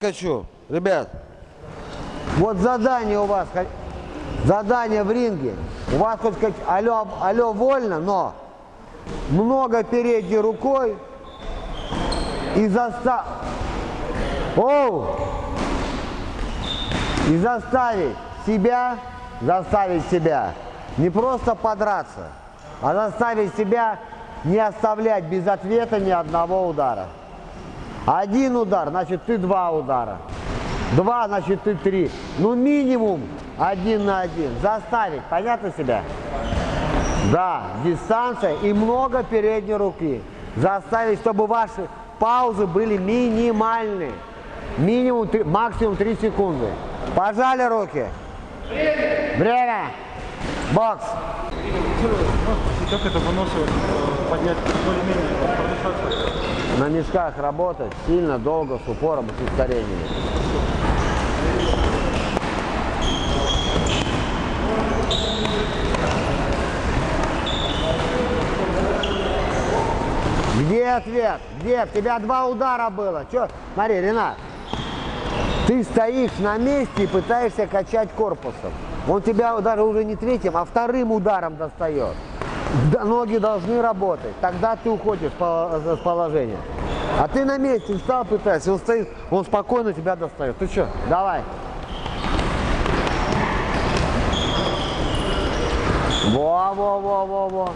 Хочу, ребят, вот задание у вас, задание в ринге. У вас хоть как алло, алло вольно, но много передней рукой и заста... Оу! И заставить себя, заставить себя не просто подраться, а заставить себя не оставлять без ответа ни одного удара. Один удар, значит ты два удара. Два, значит ты три. Ну минимум один на один. Заставить, понятно себя? Да, дистанция и много передней руки. Заставить, чтобы ваши паузы были минимальны. Минимум, три- максимум 3 секунды. Пожали руки. Время. Бокс. Как это выносливость э, поднять более-менее продышаться? На мешках работать сильно, долго, с упором и с ускорениями. Где ответ? Где? У тебя два удара было. Че? Смотри, Ренат, ты стоишь на месте и пытаешься качать корпусом. Он тебя даже уже не третьим, а вторым ударом достает. Ноги должны работать. Тогда ты уходишь по- с положения. А ты на месте встал, пытаешься, он стоит, он спокойно тебя достает. Ты что? Давай. Во, во, во, во, во.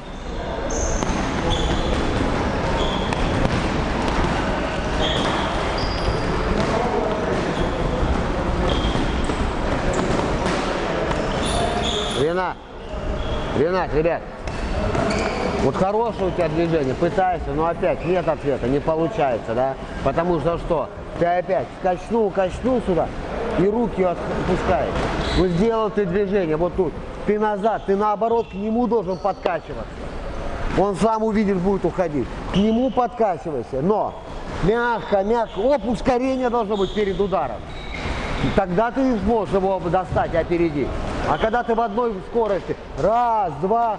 Ренат, Ренат, ребят, вот хорошее у тебя движение, пытаешься, но опять нет ответа, не получается, да? Потому что что? Ты опять качнул, качнул сюда и руки отпускаешь. Вот сделал ты движение вот тут, ты назад, ты наоборот к нему должен подкачиваться. Он сам увидишь, будет уходить. К нему подкачивайся, но мягко, мягко. Оп, ускорение должно быть перед ударом. Тогда ты сможешь его достать и опередить. А когда ты в одной скорости, раз, два,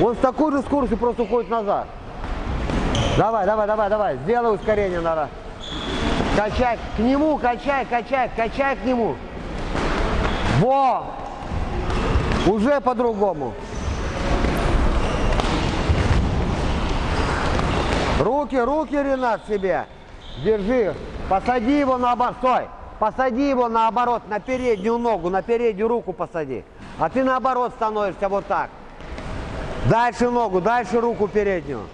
он с такой же скоростью просто уходит назад. Давай, давай, давай, давай, сделай ускорение надо. Качай, к нему, качай, качай, качай к нему. Во! Уже по-другому. Руки, руки, Ренат, себе. Держи. Посади его наоборот. Стой. Посади его наоборот, на переднюю ногу, на переднюю руку посади. А ты наоборот становишься вот так. Дальше ногу, дальше руку переднюю.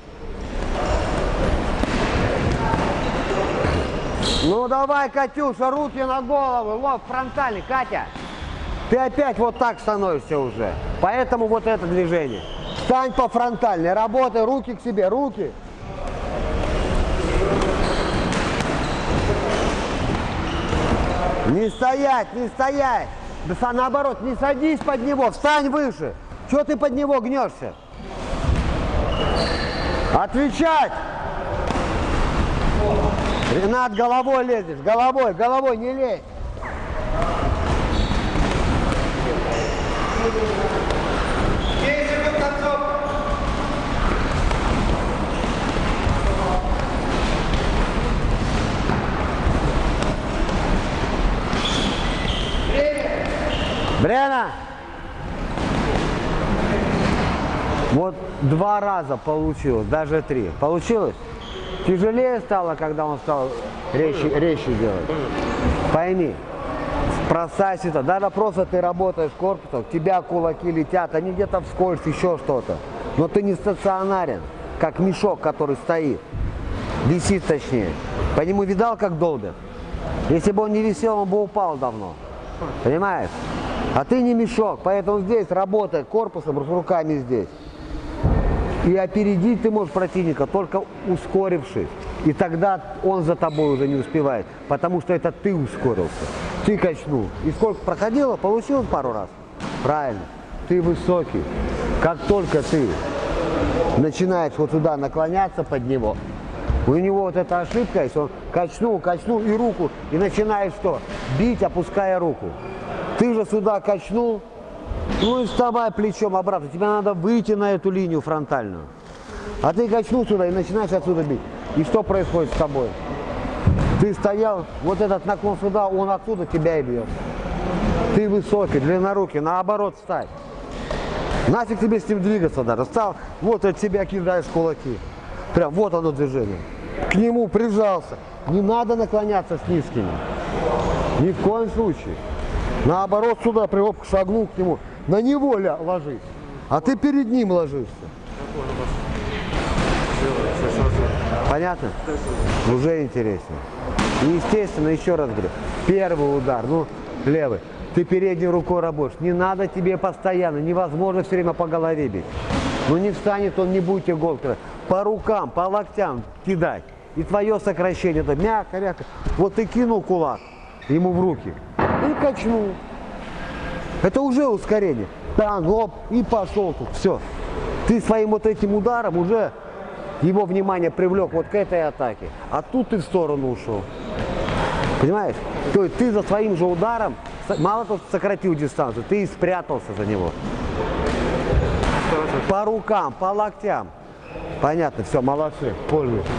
Ну давай, Катюша, руки на голову, лоб фронтальный, Катя. Ты опять вот так становишься уже. Поэтому вот это движение. Встань по фронтальной, работай, руки к себе, руки. Не стоять, не стоять. Да наоборот, не садись под него, встань выше. Чего ты под него гнешься? Отвечать! Ренат, головой лезешь, головой, головой не лезь. Брена! Вот два раза получилось, даже три. Получилось? Тяжелее стало, когда он стал резче, резче делать. Пойми, простая ситуация. Даже просто ты работаешь корпусом, у тебя кулаки летят, они где-то вскользь, еще что-то. Но ты не стационарен, как мешок, который стоит. Висит точнее. По нему видал, как долбят? Если бы он не висел, он бы упал давно. Понимаешь? А ты не мешок, поэтому здесь работай корпусом, руками здесь. И опередить ты можешь противника, только ускорившись. И тогда он за тобой уже не успевает, потому что это ты ускорился. Ты качнул. И сколько проходило, получилось пару раз. Правильно. Ты высокий. Как только ты начинаешь вот сюда наклоняться под него, у него вот эта ошибка есть, он качнул, качнул и руку, и начинаешь что? Бить, опуская руку. Ты же сюда качнул, ну и вставай плечом обратно. Тебе надо выйти на эту линию фронтальную. А ты качнул сюда и начинаешь отсюда бить. И что происходит с тобой? Ты стоял, вот этот наклон сюда, он оттуда тебя и бьет. Ты высокий, длиннорукий, наоборот встать. Нафиг тебе с ним двигаться даже. Встал, вот от тебя кидаешь кулаки. Прям вот оно движение. К нему прижался. Не надо наклоняться с низкими. Ни в коем случае. Наоборот, сюда прям шагнул к нему. На него ля- ложись. А ты перед ним ложишься. Понятно? Уже интереснее. И естественно, еще раз говорю, первый удар, ну, левый. Ты передней рукой работаешь. Не надо тебе постоянно, невозможно все время по голове бить. Ну не встанет он, не будет иголкой. По рукам, по локтям кидать. И твое сокращение, это мягко, мягко. Вот ты кинул кулак ему в руки и качнул. Это уже ускорение. Там, оп, и пошел тут. Все. Ты своим вот этим ударом уже его внимание привлек вот к этой атаке. А тут ты в сторону ушел. Понимаешь? То есть ты за своим же ударом мало того, что сократил дистанцию, ты и спрятался за него. По рукам, по локтям. Понятно, все, молодцы, пользуйтесь.